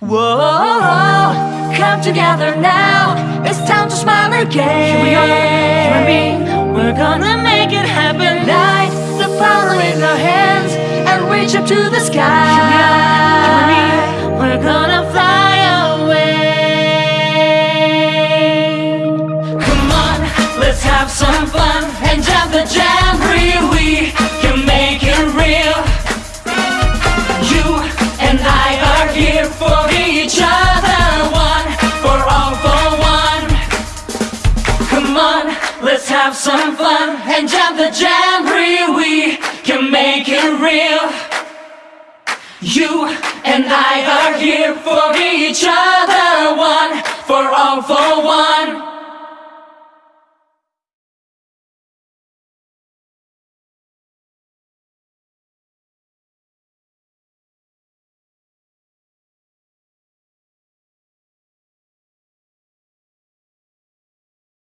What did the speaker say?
Whoa, come together now. It's time to smile again. Here we are, you and me. We're gonna make it happen. Light the power in our hands and reach up to the sky. Here we are, you and me. We're gonna fly away. Come on, let's have some fun and jump the jamboree. We can make it real. You and I Let's have some fun and jump the jamboree. We can make it real. You and I are here